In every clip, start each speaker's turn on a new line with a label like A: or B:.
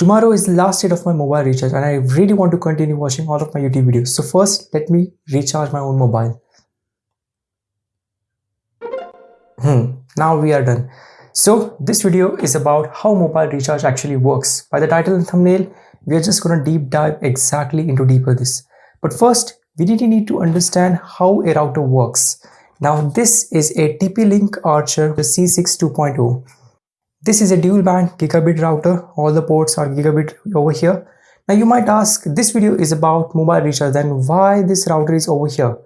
A: Tomorrow is the last date of my mobile recharge and I really want to continue watching all of my YouTube videos. So first, let me recharge my own mobile. Hmm, now we are done. So this video is about how mobile recharge actually works. By the title and thumbnail, we are just going to deep dive exactly into deeper this. But first, we really need to understand how a router works. Now this is a TP-Link Archer C6 2.0. This is a dual band gigabit router. All the ports are gigabit over here. Now you might ask, this video is about mobile recharge, then why this router is over here?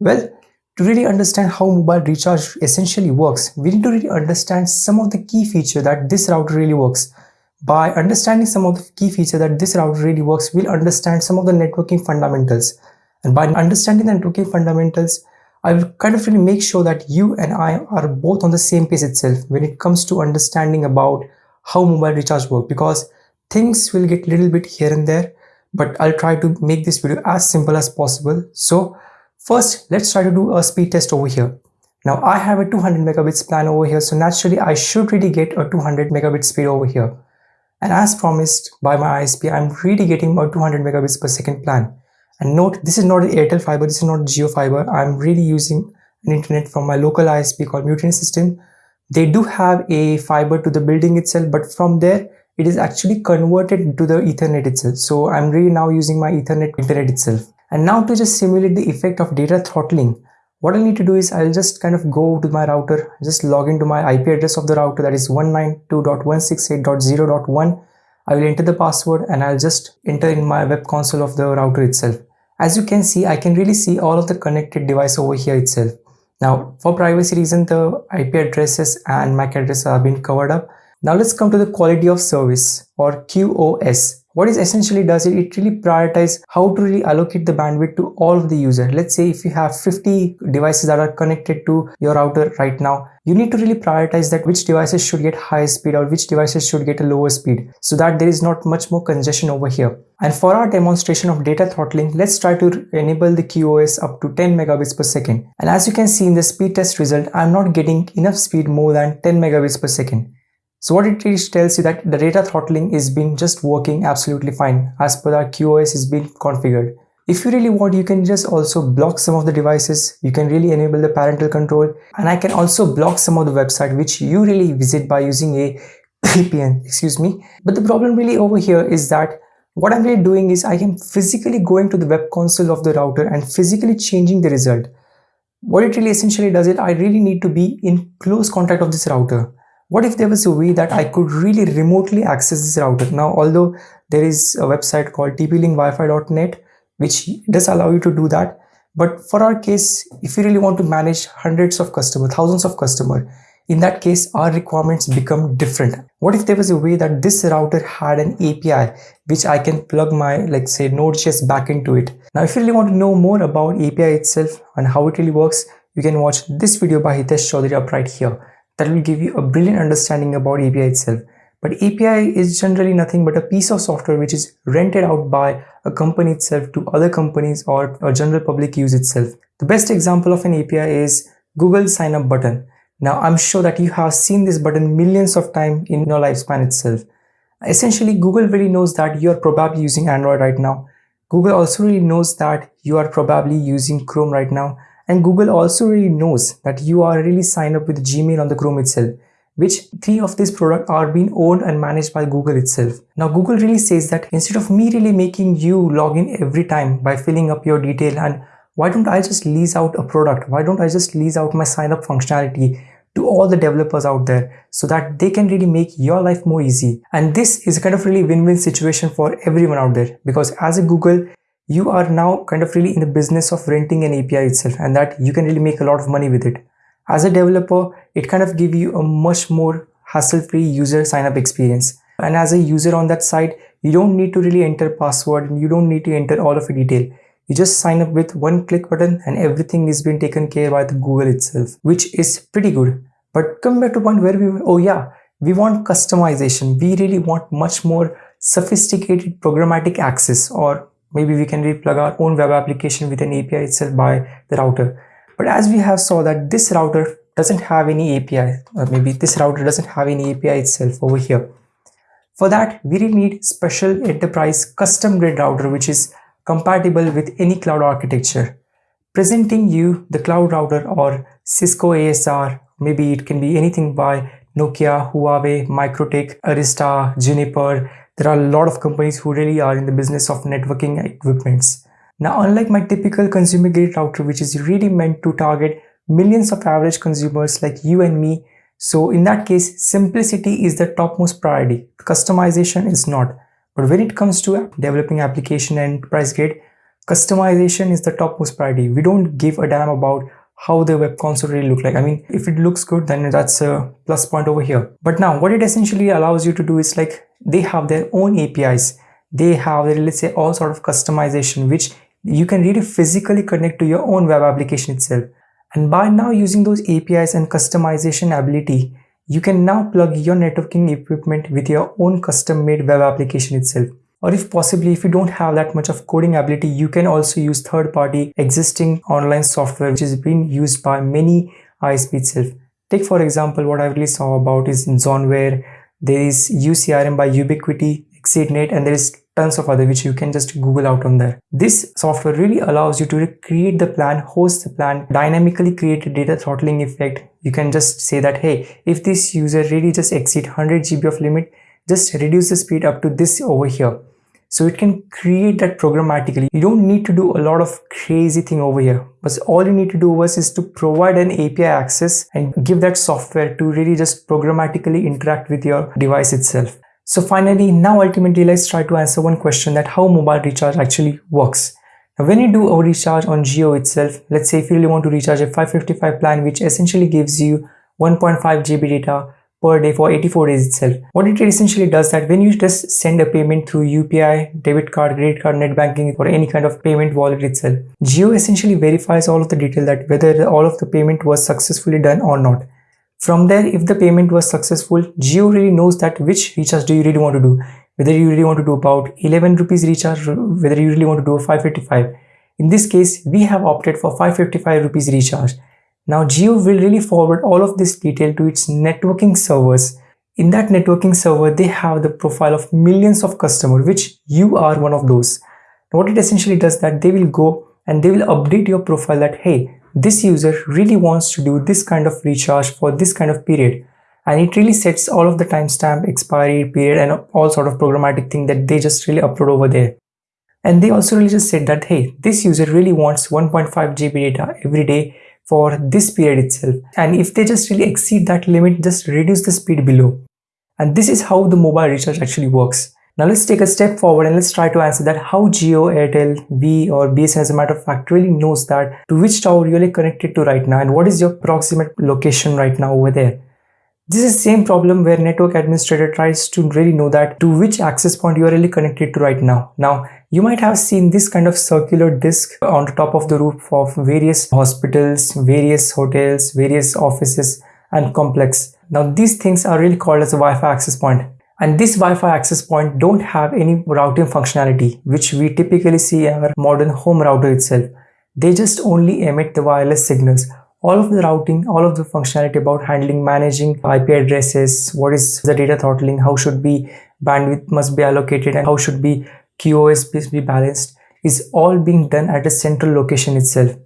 A: Well, to really understand how mobile recharge essentially works, we need to really understand some of the key feature that this router really works. By understanding some of the key feature that this router really works, we'll understand some of the networking fundamentals. And by understanding the networking fundamentals, I will kind of really make sure that you and I are both on the same page itself when it comes to understanding about how mobile recharge work because things will get a little bit here and there but I'll try to make this video as simple as possible. So first let's try to do a speed test over here. Now I have a 200 megabits plan over here so naturally I should really get a 200 megabit speed over here. And as promised by my ISP I'm really getting a 200 megabits per second plan. And note, this is not Airtel fiber, this is not Jio fiber. I'm really using an internet from my local ISP called Mutiny System. They do have a fiber to the building itself, but from there, it is actually converted to the Ethernet itself. So I'm really now using my Ethernet internet itself. And now to just simulate the effect of data throttling, what I need to do is I'll just kind of go to my router, just log into my IP address of the router that is 192.168.0.1. I will enter the password and I'll just enter in my web console of the router itself. As you can see, I can really see all of the connected device over here itself. Now, for privacy reason, the IP addresses and MAC addresses have been covered up. Now let's come to the quality of service or QoS. What it essentially does is it really prioritize how to really allocate the bandwidth to all of the user. Let's say if you have 50 devices that are connected to your router right now, you need to really prioritize that which devices should get higher speed or which devices should get a lower speed so that there is not much more congestion over here. And for our demonstration of data throttling, let's try to enable the QoS up to 10 megabits per second. And as you can see in the speed test result, I'm not getting enough speed more than 10 megabits per second. So what it tells you that the data throttling is being just working absolutely fine as per our QoS is being configured. If you really want, you can just also block some of the devices. You can really enable the parental control and I can also block some of the website which you really visit by using a VPN, excuse me. But the problem really over here is that what I'm really doing is I am physically going to the web console of the router and physically changing the result. What it really essentially does is I really need to be in close contact of this router what if there was a way that I could really remotely access this router? Now, although there is a website called tplinkwifi.net, which does allow you to do that. But for our case, if you really want to manage hundreds of customers, thousands of customers, in that case, our requirements become different. What if there was a way that this router had an API, which I can plug my, like say, Node.js back into it? Now, if you really want to know more about API itself and how it really works, you can watch this video by Hitesh Choudhary up right here that will give you a brilliant understanding about API itself. But API is generally nothing but a piece of software which is rented out by a company itself to other companies or a general public use itself. The best example of an API is Google sign up button. Now I'm sure that you have seen this button millions of times in your lifespan itself. Essentially Google really knows that you are probably using Android right now. Google also really knows that you are probably using Chrome right now and Google also really knows that you are really signed up with Gmail on the Chrome itself, which three of these products are being owned and managed by Google itself. Now Google really says that instead of me really making you log in every time by filling up your detail and why don't I just lease out a product? Why don't I just lease out my sign up functionality to all the developers out there so that they can really make your life more easy. And this is a kind of really win-win situation for everyone out there because as a Google, you are now kind of really in the business of renting an API itself and that you can really make a lot of money with it. As a developer, it kind of give you a much more hassle-free user sign-up experience. And as a user on that side, you don't need to really enter password and you don't need to enter all of the detail. You just sign up with one click button and everything is being taken care by the Google itself, which is pretty good. But come back to point where we, oh yeah, we want customization. We really want much more sophisticated programmatic access or maybe we can replug our own web application with an API itself by the router. But as we have saw that this router doesn't have any API or maybe this router doesn't have any API itself over here. For that, we really need special enterprise custom grade router which is compatible with any cloud architecture. Presenting you the cloud router or Cisco ASR, maybe it can be anything by Nokia, Huawei, MikroTik, Arista, Juniper. There are a lot of companies who really are in the business of networking equipments. Now, unlike my typical consumer grade router, which is really meant to target millions of average consumers like you and me, so in that case, simplicity is the topmost priority. Customization is not. But when it comes to developing application and price grade, customization is the topmost priority we don't give a damn about how the web console really look like. I mean if it looks good then that's a plus point over here. But now what it essentially allows you to do is like they have their own apis they have their, let's say all sort of customization which you can really physically connect to your own web application itself. And by now using those apis and customization ability you can now plug your networking equipment with your own custom made web application itself or if possibly if you don't have that much of coding ability you can also use third-party existing online software which is being used by many ISP itself. Take for example what I really saw about is in Zonware, there is UCRM by Ubiquiti, Xceednet and there is tons of other which you can just google out on there. This software really allows you to create the plan, host the plan, dynamically create a data throttling effect. You can just say that hey if this user really just exceed 100 GB of limit just reduce the speed up to this over here so it can create that programmatically you don't need to do a lot of crazy thing over here. But all you need to do was is to provide an api access and give that software to really just programmatically interact with your device itself. So finally now ultimately let's try to answer one question that how mobile recharge actually works. Now when you do a recharge on Jio itself let's say if you really want to recharge a 555 plan which essentially gives you 1.5 GB data per day for 84 days itself. What it essentially does that when you just send a payment through UPI, debit card, credit card, net banking or any kind of payment wallet itself, Jio essentially verifies all of the detail that whether all of the payment was successfully done or not. From there, if the payment was successful, Jio really knows that which recharge do you really want to do. Whether you really want to do about 11 rupees recharge, whether you really want to do a 555. In this case, we have opted for 555 rupees recharge now Jio will really forward all of this detail to its networking servers. In that networking server, they have the profile of millions of customers, which you are one of those. What it essentially does that they will go and they will update your profile that, hey, this user really wants to do this kind of recharge for this kind of period. And it really sets all of the timestamp, expiry period, and all sort of programmatic thing that they just really upload over there. And they also really just said that, hey, this user really wants 1.5 GB data every day for this period itself and if they just really exceed that limit just reduce the speed below and this is how the mobile recharge actually works now let's take a step forward and let's try to answer that how Jio, Airtel, V or BSN as a matter of fact really knows that to which tower you're really connected to right now and what is your proximate location right now over there. This is the same problem where network administrator tries to really know that to which access point you are really connected to right now. Now, you might have seen this kind of circular disk on the top of the roof of various hospitals, various hotels, various offices and complex. Now, these things are really called as a Wi-Fi access point. And this Wi-Fi access point don't have any routing functionality, which we typically see in our modern home router itself. They just only emit the wireless signals all of the routing, all of the functionality about handling, managing IP addresses, what is the data throttling, how should be bandwidth must be allocated and how should be QoS be balanced is all being done at a central location itself.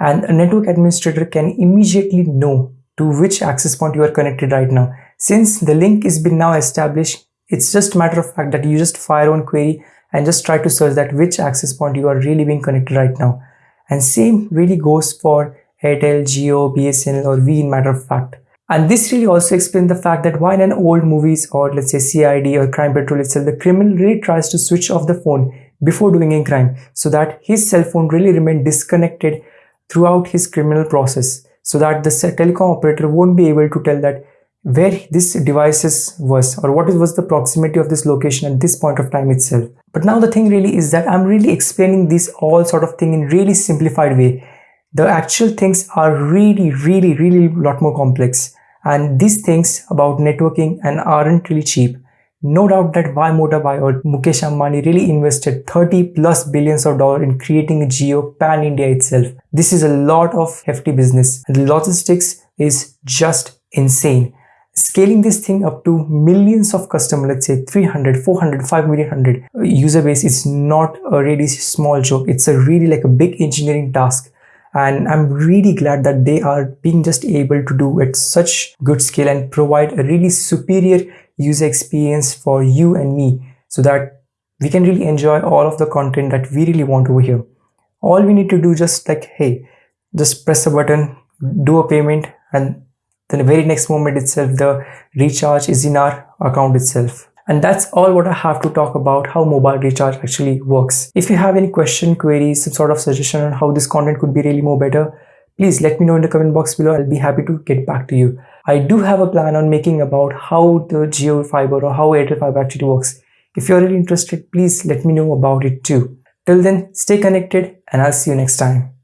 A: And a network administrator can immediately know to which access point you are connected right now. Since the link is been now established, it's just a matter of fact that you just fire one query and just try to search that which access point you are really being connected right now. And same really goes for Airtel, Jio, BSNL or V in matter of fact. And this really also explains the fact that while in old movies or let's say CID or Crime Patrol itself, the criminal really tries to switch off the phone before doing a crime so that his cell phone really remain disconnected throughout his criminal process so that the telecom operator won't be able to tell that where this devices was or what was the proximity of this location at this point of time itself. But now the thing really is that I'm really explaining this all sort of thing in really simplified way the actual things are really really really lot more complex and these things about networking and aren't really cheap no doubt that Bhai Motha Bhai or Mukesh Ambani really invested 30 plus billions of dollars in creating a Jio pan India itself. This is a lot of hefty business and the logistics is just insane. scaling this thing up to millions of customers let's say 300 400 5 million 100 uh, user base is not a really small joke. it's a really like a big engineering task and i'm really glad that they are being just able to do at such good scale and provide a really superior user experience for you and me so that we can really enjoy all of the content that we really want over here. All we need to do just like hey just press a button do a payment and then the very next moment itself the recharge is in our account itself and that's all what I have to talk about how mobile recharge actually works. If you have any question, queries, some sort of suggestion on how this content could be really more better, please let me know in the comment box below. I'll be happy to get back to you. I do have a plan on making about how the Jio fiber or how Airtel fiber actually works. If you're really interested, please let me know about it too. Till then, stay connected and I'll see you next time.